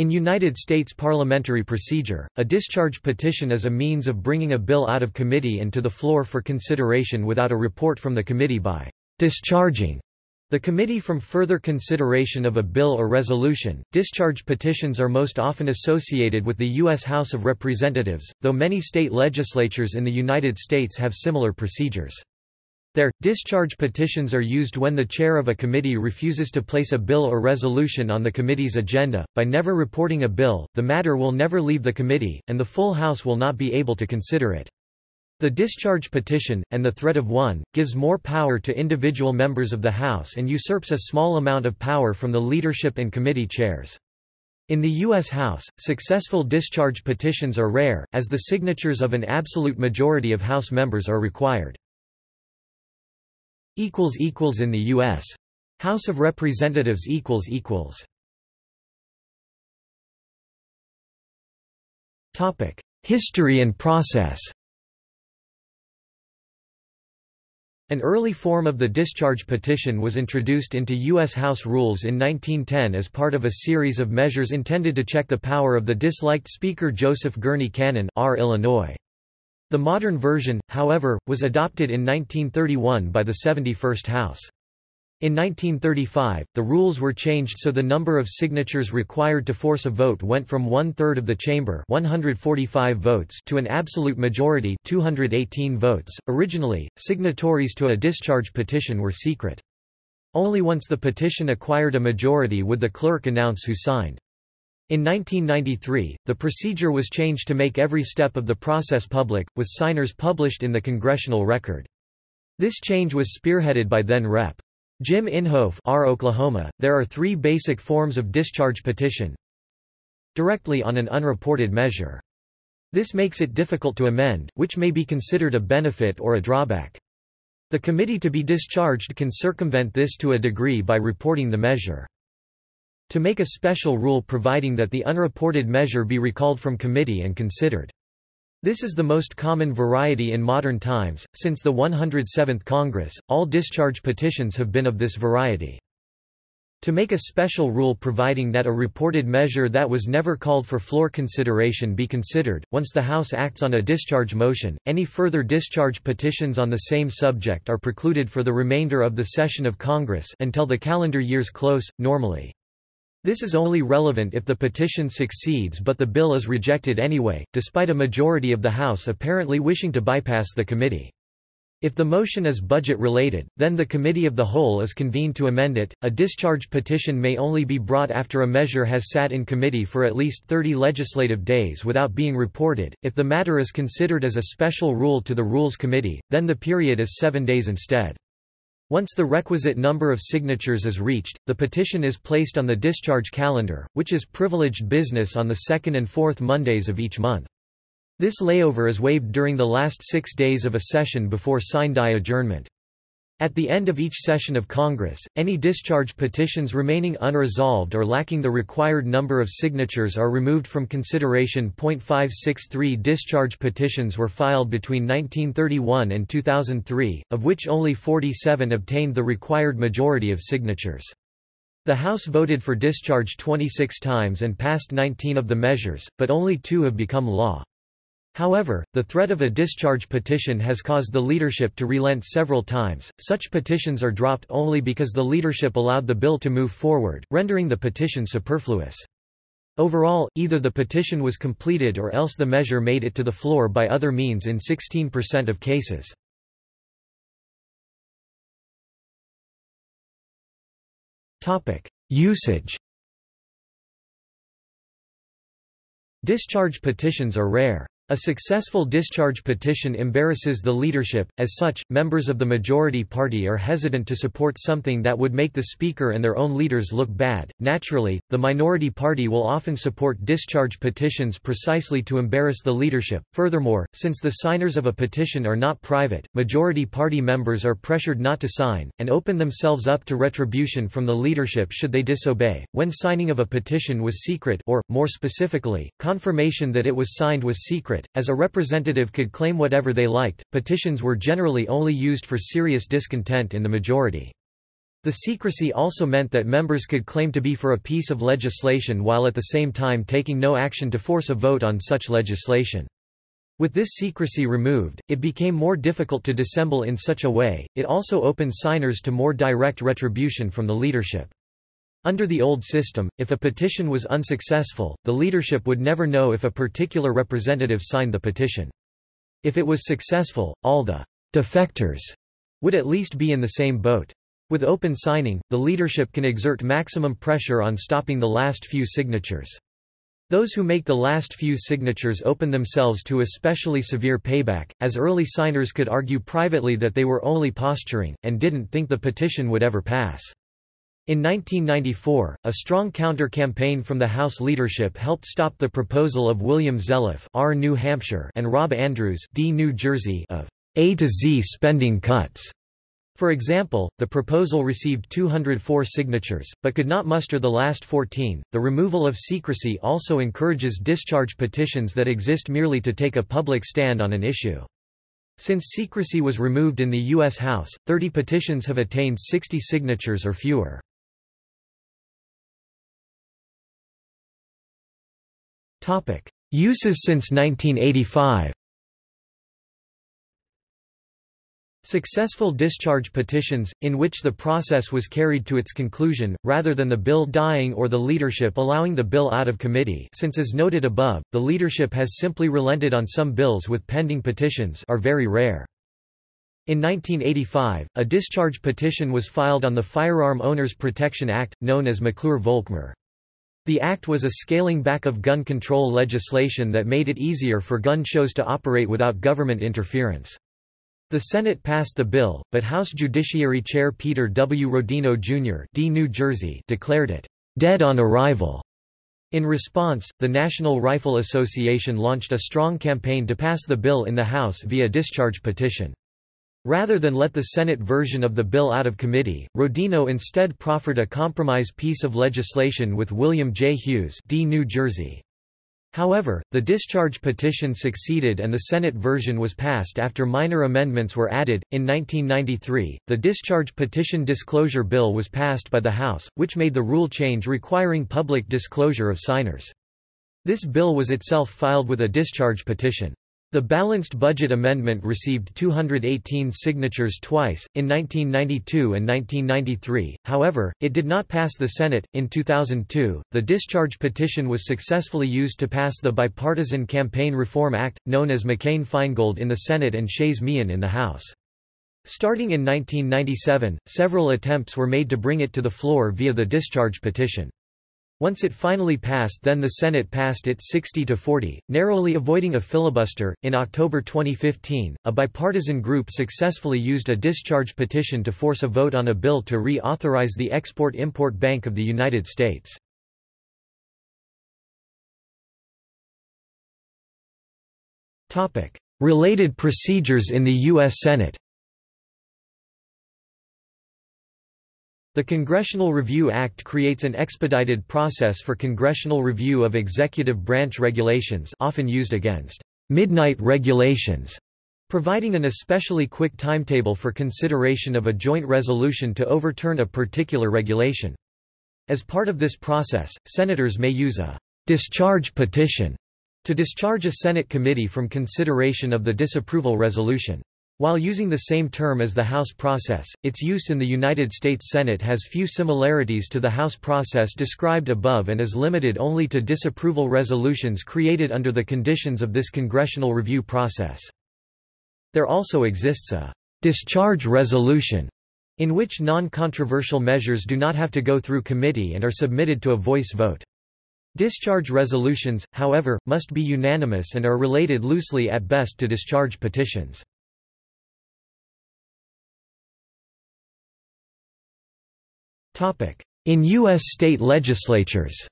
In United States parliamentary procedure, a discharge petition is a means of bringing a bill out of committee and to the floor for consideration without a report from the committee by discharging the committee from further consideration of a bill or resolution. Discharge petitions are most often associated with the U.S. House of Representatives, though many state legislatures in the United States have similar procedures. There, discharge petitions are used when the chair of a committee refuses to place a bill or resolution on the committee's agenda. By never reporting a bill, the matter will never leave the committee, and the full House will not be able to consider it. The discharge petition, and the threat of one, gives more power to individual members of the House and usurps a small amount of power from the leadership and committee chairs. In the U.S. House, successful discharge petitions are rare, as the signatures of an absolute majority of House members are required. In the U.S. House of Representatives equals equals Topic History and process An early form of the discharge petition was introduced into U.S. House rules in 1910 as part of a series of measures intended to check the power of the disliked Speaker Joseph Gurney Cannon R. Illinois. The modern version, however, was adopted in 1931 by the 71st House. In 1935, the rules were changed so the number of signatures required to force a vote went from one-third of the chamber 145 votes to an absolute majority 218 votes. Originally, signatories to a discharge petition were secret. Only once the petition acquired a majority would the clerk announce who signed. In 1993, the procedure was changed to make every step of the process public, with signers published in the Congressional Record. This change was spearheaded by then Rep. Jim Inhofe R. Oklahoma, there are three basic forms of discharge petition. Directly on an unreported measure. This makes it difficult to amend, which may be considered a benefit or a drawback. The committee to be discharged can circumvent this to a degree by reporting the measure. To make a special rule providing that the unreported measure be recalled from committee and considered. This is the most common variety in modern times. Since the 107th Congress, all discharge petitions have been of this variety. To make a special rule providing that a reported measure that was never called for floor consideration be considered, once the House acts on a discharge motion, any further discharge petitions on the same subject are precluded for the remainder of the session of Congress until the calendar year's close, normally. This is only relevant if the petition succeeds but the bill is rejected anyway, despite a majority of the House apparently wishing to bypass the committee. If the motion is budget-related, then the Committee of the Whole is convened to amend it. A discharge petition may only be brought after a measure has sat in committee for at least 30 legislative days without being reported. If the matter is considered as a special rule to the Rules Committee, then the period is seven days instead. Once the requisite number of signatures is reached, the petition is placed on the discharge calendar, which is privileged business on the second and fourth Mondays of each month. This layover is waived during the last six days of a session before sine die adjournment. At the end of each session of Congress, any discharge petitions remaining unresolved or lacking the required number of signatures are removed from consideration. 563 discharge petitions were filed between 1931 and 2003, of which only 47 obtained the required majority of signatures. The House voted for discharge 26 times and passed 19 of the measures, but only two have become law. However, the threat of a discharge petition has caused the leadership to relent several times. Such petitions are dropped only because the leadership allowed the bill to move forward, rendering the petition superfluous. Overall, either the petition was completed or else the measure made it to the floor by other means in 16% of cases. Topic: Usage Discharge petitions are rare. A successful discharge petition embarrasses the leadership, as such, members of the majority party are hesitant to support something that would make the Speaker and their own leaders look bad. Naturally, the minority party will often support discharge petitions precisely to embarrass the leadership. Furthermore, since the signers of a petition are not private, majority party members are pressured not to sign, and open themselves up to retribution from the leadership should they disobey. When signing of a petition was secret, or, more specifically, confirmation that it was signed was secret, as a representative could claim whatever they liked. Petitions were generally only used for serious discontent in the majority. The secrecy also meant that members could claim to be for a piece of legislation while at the same time taking no action to force a vote on such legislation. With this secrecy removed, it became more difficult to dissemble in such a way, it also opened signers to more direct retribution from the leadership. Under the old system, if a petition was unsuccessful, the leadership would never know if a particular representative signed the petition. If it was successful, all the defectors would at least be in the same boat. With open signing, the leadership can exert maximum pressure on stopping the last few signatures. Those who make the last few signatures open themselves to especially severe payback, as early signers could argue privately that they were only posturing, and didn't think the petition would ever pass. In 1994, a strong counter-campaign from the House leadership helped stop the proposal of William Zeliff R. New Hampshire and Rob Andrews D. New Jersey of A to Z spending cuts for example, the proposal received 204 signatures, but could not muster the last 14. The removal of secrecy also encourages discharge petitions that exist merely to take a public stand on an issue. Since secrecy was removed in the U.S. House, 30 petitions have attained 60 signatures or fewer. Uses since 1985 Successful discharge petitions, in which the process was carried to its conclusion, rather than the bill dying or the leadership allowing the bill out of committee since as noted above, the leadership has simply relented on some bills with pending petitions are very rare. In 1985, a discharge petition was filed on the Firearm Owners Protection Act, known as McClure-Volkmer. The act was a scaling back of gun control legislation that made it easier for gun shows to operate without government interference. The Senate passed the bill, but House Judiciary Chair Peter W. Rodino, Jr. D. New Jersey declared it, "...dead on arrival." In response, the National Rifle Association launched a strong campaign to pass the bill in the House via discharge petition. Rather than let the Senate version of the bill out of committee, Rodino instead proffered a compromise piece of legislation with William J. Hughes D. New Jersey. However, the discharge petition succeeded and the Senate version was passed after minor amendments were added. In 1993, the discharge petition disclosure bill was passed by the House, which made the rule change requiring public disclosure of signers. This bill was itself filed with a discharge petition. The Balanced Budget Amendment received 218 signatures twice, in 1992 and 1993, however, it did not pass the Senate. In 2002, the discharge petition was successfully used to pass the Bipartisan Campaign Reform Act, known as McCain-Feingold in the Senate and Shays-Meehan in the House. Starting in 1997, several attempts were made to bring it to the floor via the discharge petition. Once it finally passed, then the Senate passed it 60 to 40, narrowly avoiding a filibuster. In October 2015, a bipartisan group successfully used a discharge petition to force a vote on a bill to reauthorize the Export-Import Bank of the United States. Topic: Related procedures in the US Senate. The Congressional Review Act creates an expedited process for congressional review of executive branch regulations often used against midnight regulations, providing an especially quick timetable for consideration of a joint resolution to overturn a particular regulation. As part of this process, senators may use a discharge petition to discharge a Senate committee from consideration of the disapproval resolution. While using the same term as the House process, its use in the United States Senate has few similarities to the House process described above and is limited only to disapproval resolutions created under the conditions of this congressional review process. There also exists a discharge resolution in which non-controversial measures do not have to go through committee and are submitted to a voice vote. Discharge resolutions, however, must be unanimous and are related loosely at best to discharge petitions. In U.S. state legislatures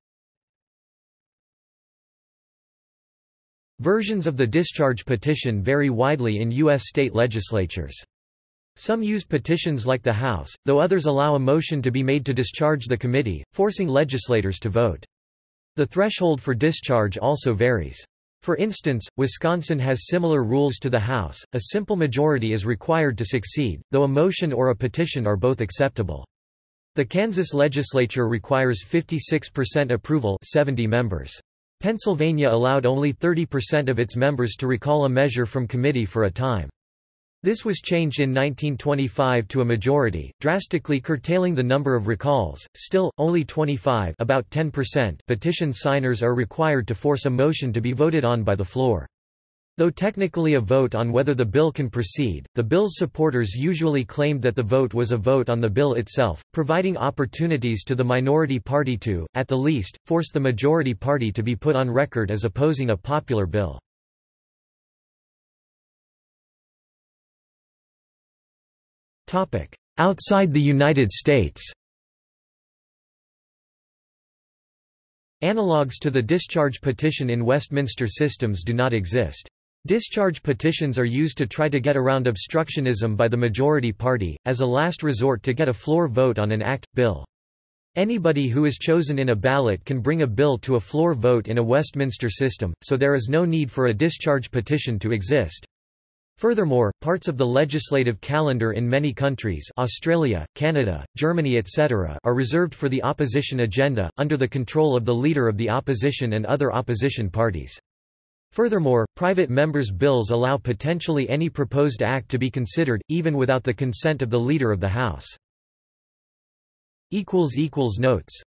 Versions of the discharge petition vary widely in U.S. state legislatures. Some use petitions like the House, though others allow a motion to be made to discharge the committee, forcing legislators to vote. The threshold for discharge also varies. For instance, Wisconsin has similar rules to the House, a simple majority is required to succeed, though a motion or a petition are both acceptable. The Kansas legislature requires 56% approval 70 members. Pennsylvania allowed only 30% of its members to recall a measure from committee for a time. This was changed in 1925 to a majority, drastically curtailing the number of recalls. Still, only 25 about 10% petition signers are required to force a motion to be voted on by the floor. Though technically a vote on whether the bill can proceed, the bill's supporters usually claimed that the vote was a vote on the bill itself, providing opportunities to the minority party to, at the least, force the majority party to be put on record as opposing a popular bill. Outside the United States Analogues to the discharge petition in Westminster systems do not exist. Discharge petitions are used to try to get around obstructionism by the majority party, as a last resort to get a floor vote on an act, bill. Anybody who is chosen in a ballot can bring a bill to a floor vote in a Westminster system, so there is no need for a discharge petition to exist. Furthermore, parts of the legislative calendar in many countries Australia, Canada, Germany etc. are reserved for the opposition agenda, under the control of the leader of the opposition and other opposition parties. Furthermore, private members' bills allow potentially any proposed act to be considered, even without the consent of the Leader of the House. Notes